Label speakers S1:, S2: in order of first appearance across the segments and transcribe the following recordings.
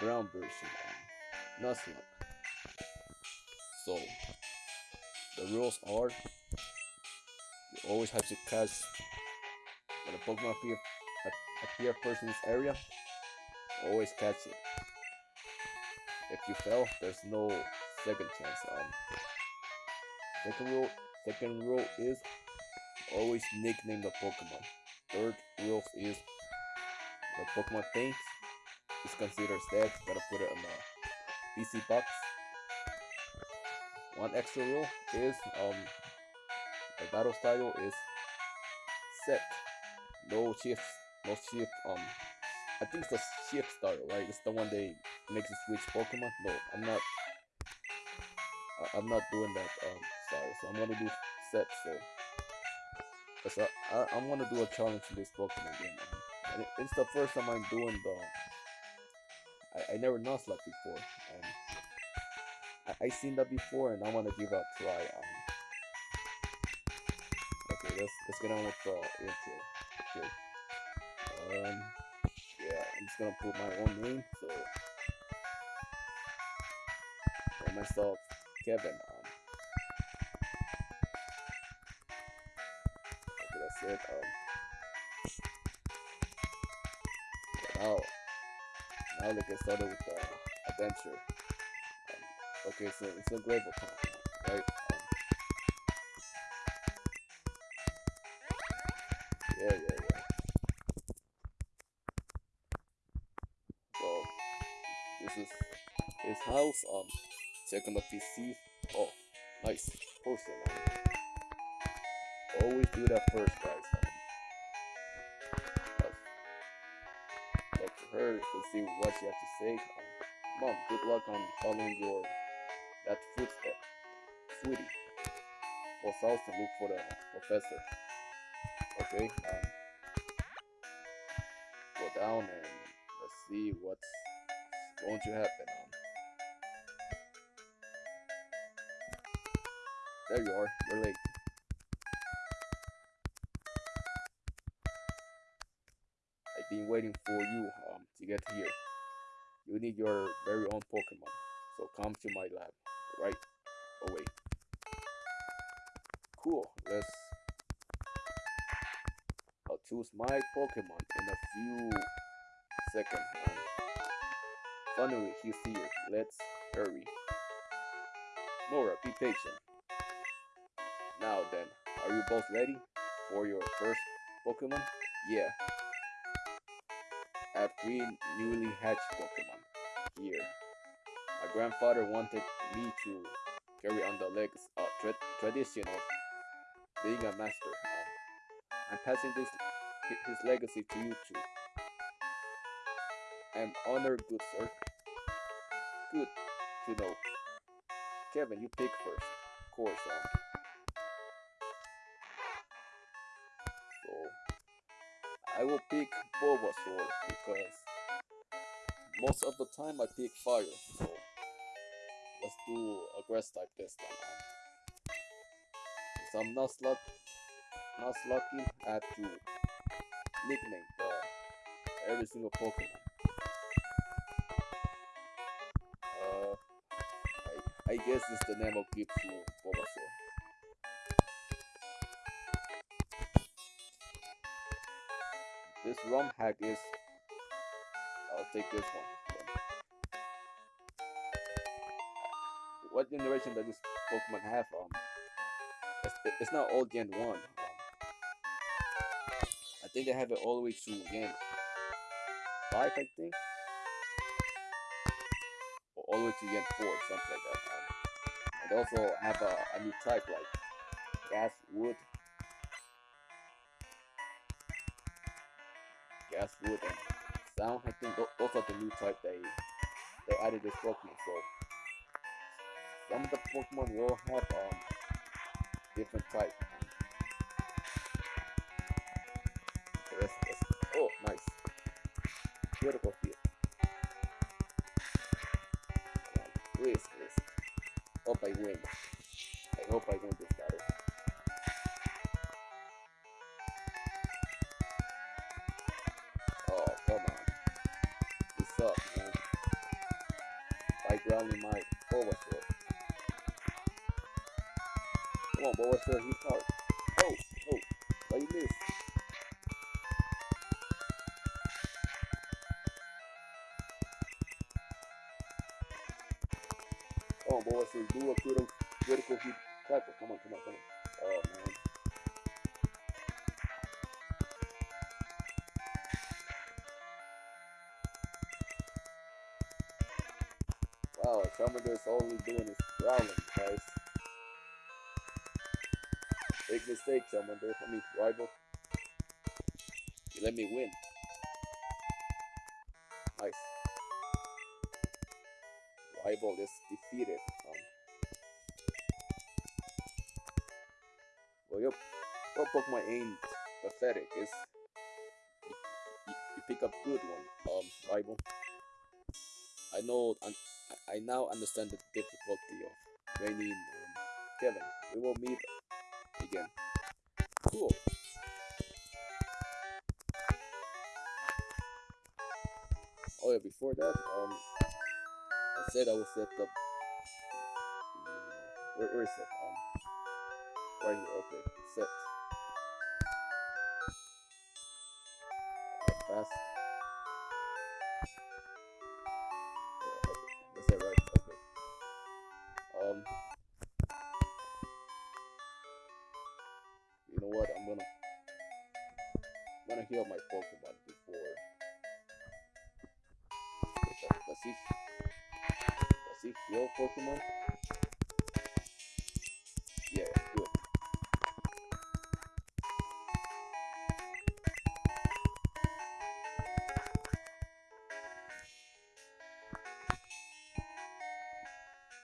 S1: brown version, um, Nuzlocke. So, the rules are you always have to catch when a Pokemon appear, appear person's area, always catch it. If you fail, there's no second chance. Um, second rule, second rule is always nickname the Pokemon. Third rule is the Pokemon thinks is considered dead. Gotta put it on the PC box. One extra rule is um the battle style is set. No shift, no shift. Um, I think it's the shift style, right? It's the one they makes you switch Pokemon. No, I'm not. I, I'm not doing that um style. So I'm gonna do set. So, cause I, I I'm gonna do a challenge in this Pokemon game. And it, it's the first time I'm doing the. I, I never Nuzlocke before, and I, I seen that before, and I want to give a try. Um, okay, let's let's get on with the intro. Okay. Um, yeah, I'm just gonna put my own name. So, and myself, Kevin. Um, okay, that's it. Um. now now let's get started with the adventure. Um, okay so it's a gravel town right? Um, yeah yeah yeah. So this is his house um check on the pc oh nice. Poster always do that first guys her to see what she has to say. Mom, good luck on following your that footstep. Sweetie, go south and look for the professor. Okay, um, go down and let's see what's going to happen. Um, there you are, you're late. I've been waiting for you to get here. You need your very own Pokemon, so come to my lab right away. Cool, let's. I'll choose my Pokemon in a few seconds. Finally, he's here. Let's hurry. Mora, be patient. Now then, are you both ready for your first Pokemon? Yeah. Have three newly hatched Pokemon here. My grandfather wanted me to carry on the legs, uh, tra tradition of being a master. I'm passing this his legacy to you too. I'm honored, good sir. Good to know. Kevin, you pick first. Of course, um. I will pick Bulbasaur because most of the time I pick fire. So let's do a grass type this time. If I'm not luck, not lucky, I have to nickname the every single Pokemon. Uh, I, I guess it's the name I'll give This ROM hack is. I'll take this one. What generation does this Pokemon have? Um, it's, it's not all Gen One. Um, I think they have it all the way to Gen Five, I think, or all the way to Gen Four, something like that. Um, and they also have a, a new type like Gas, Wood, wood, and sound. I think tho- those are the new type they they added this Pokemon. So some of the Pokemon will have um different type. Let's, let's, oh, nice. Beautiful field. Please, please. Hope I win. I hope I win this suck, man. by grounding my. Come on, Bulbasaur, hit hard. Oh, oh, why you miss? Come on, Bulbasaur, do a critical, critical tackle. Come on, come on, come on. Oh, man. Wow, Charmander's only doing is growling, guys. Big mistake, Charmander. I mean, rival. You let me win. Nice. Rival is defeated. Um, well, your, your Pokemon ain't pathetic. You, you, you pick up good one, um, rival. I know. I, I now understand the difficulty of training um, Kevin. We will meet again. Cool. Oh yeah, before that, um, I said I will set up. Where, where is it? Um, right here. Okay, set. Fast. Gonna heal my Pokemon before. Does he? Does he heal Pokemon? Yeah, good.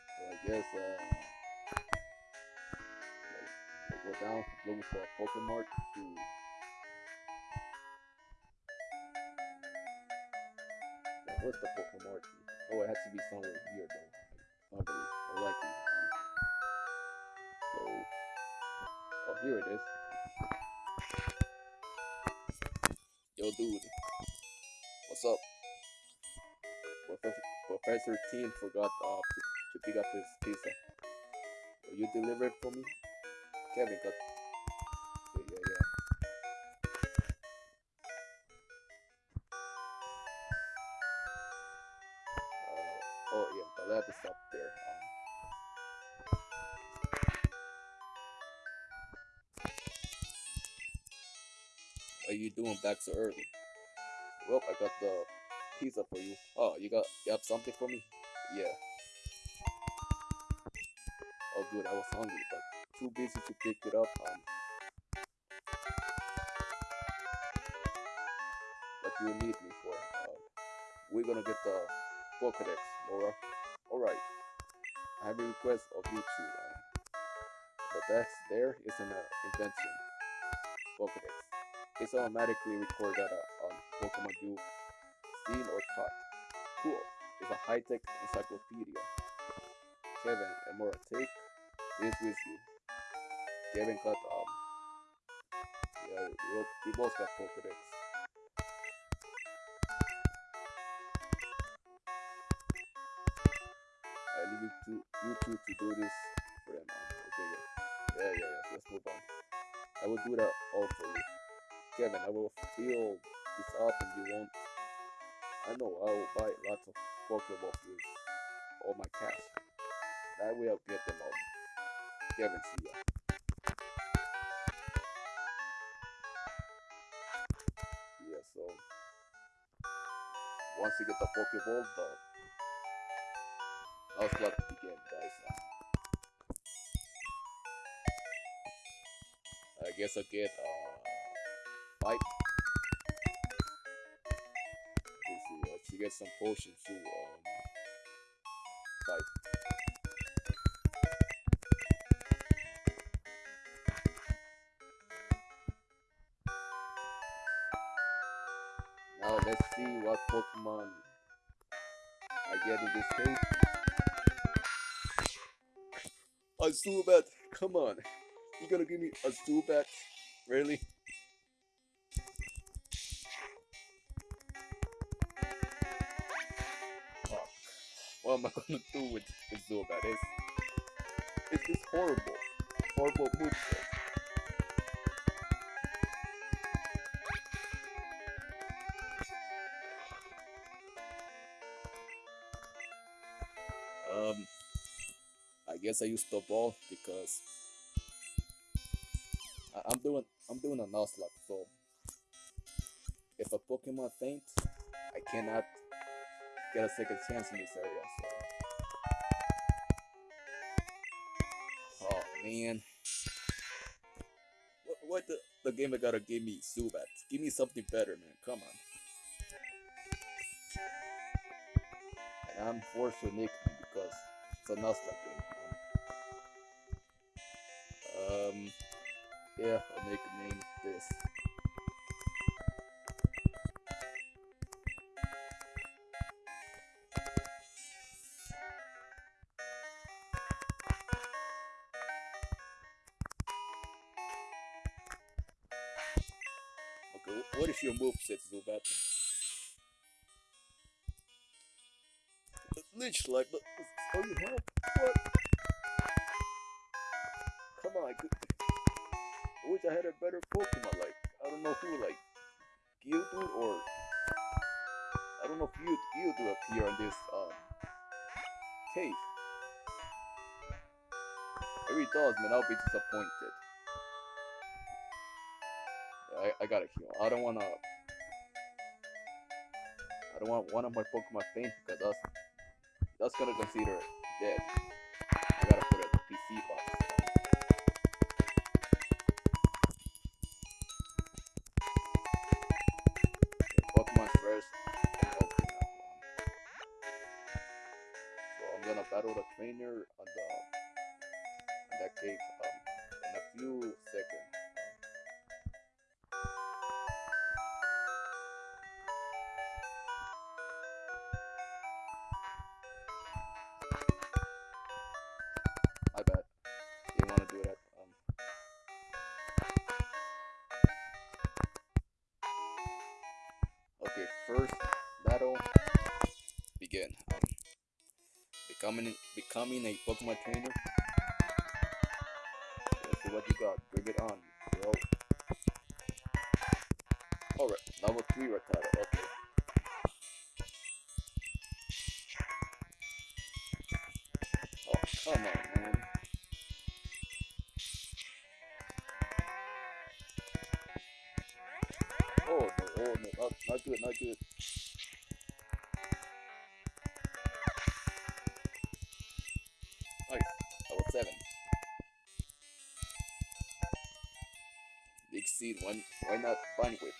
S1: So I guess uh, go down, looking for a Pokemon to. What's the Pokemon? Oh, it has to be somewhere here though. Probably, or. Um, so, oh, here it is. Yo, dude, what's up? Professor, Teen forgot uh, to, to pick up his pizza. Will you deliver it for me? Kevin got. Oh yeah, the lab is up there. Um, what are you doing back so early? Well, I got the pizza for you. Oh, you got you have something for me? Yeah. Oh, good. I was hungry, but too busy to pick it up. Um. What do you need me for? Uh, we're gonna get the Pokedex, Laura. All right. I have a request of you two. Um, the dex there is an uh, invention. Pokedex. It's automatically recorded data on Pokemon you seen or caught. Cool. It's a high-tech encyclopedia. Kevin and Mora, take this with you. Kevin got um. Yeah, we both got Pokedex. To you two to do this for them. Okay, yeah. Yeah, yeah, yeah. Let's move on. I will do that all for you. Kevin, I will fill this up and you won't. I know I will buy lots of Pokeballs with all my cash. That way I'll get them all. Kevin, see ya. Yeah, so once you get the Pokeball, the Nuzlocke begin, guys. I guess I'll get uh fight. Let's see, uh, to get some potions to um fight. Zubat, come on. You're gonna give me a Zubat? Really? Fuck. what am I gonna do with, with Zubat? It's, it's just horrible. Horrible moveset. Guess I used the ball because I, I'm doing I'm doing a Nuzlocke, so if a Pokemon faints, I cannot get a second chance in this area. So, oh man, what, what the the game I gotta give me Zubat? Give me something better, man. Come on. And I'm forced to nick because it's a Nuzlocke Um, yeah, I'll name. this. Okay, wh- what is your moveset, Zubat? Leech Life, but oh you have what? I, could, I wish I had a better Pokemon. Like I don't know who, like Geodude or I don't know if you Geodude appear in this um cave. If he does, man, I'll be disappointed. I, I gotta heal. I don't wanna. I don't want one of my Pokemon faint because that's that's gonna consider it dead. I gotta Battle the trainer on that cave um in a few seconds. Want to do that. Um. Okay, first battle begin. Becoming becoming a Pokemon trainer. Let's see what you got. Bring it on, bro. Alright, level three Rattata. Okay. Oh, come on, man. Seed, why, why not Bunny Whip?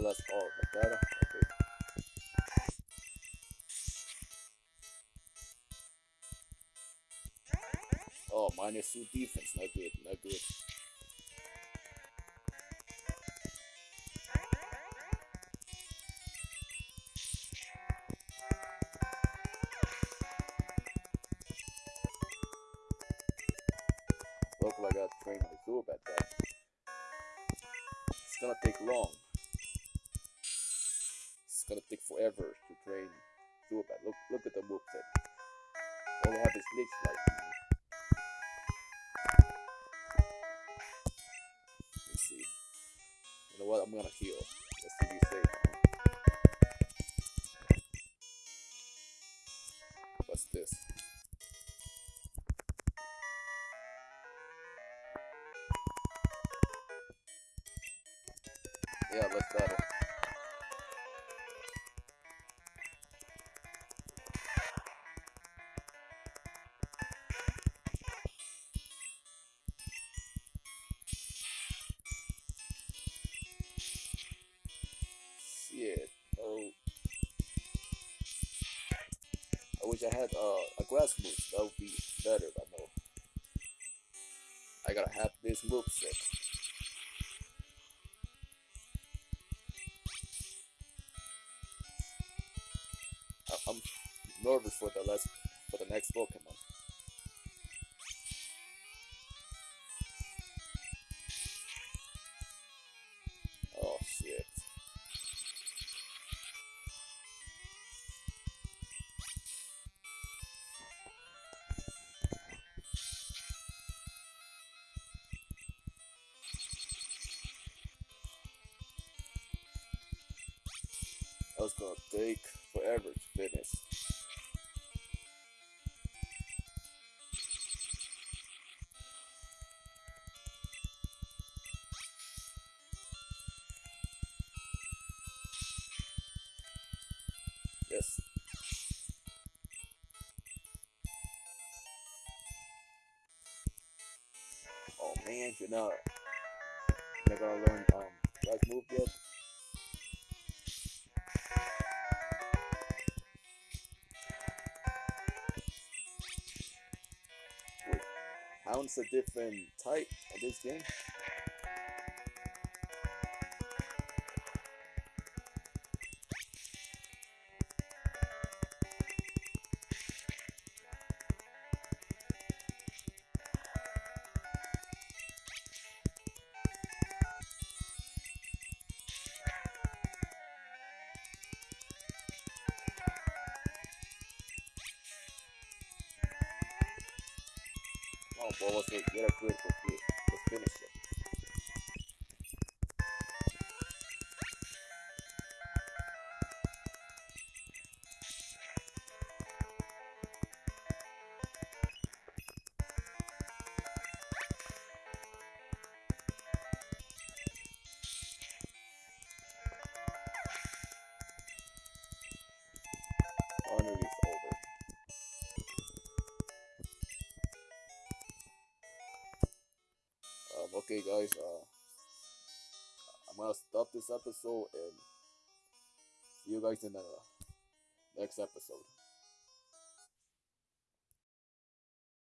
S1: Last? Oh, Rattata? Okay. Oh, minus two defense. Not good, not good. Zubat. Look, look at the moveset. I have is Leech Life. Let's see. You know what? I'm gonna heal. Let's see if you I wish I had uh, a grass move. That would be better, I know. I gotta have this move set. I'm nervous for the last for the next Pokemon. Was gonna take forever to finish. Yes. Oh man, you're not, you're not gonna learn um right move yet. A different type of this game? Oh, boy, let's get a critical hit. Let's finish it. Honor okay, guys. Uh, I'm gonna stop this episode and see you guys in the next episode.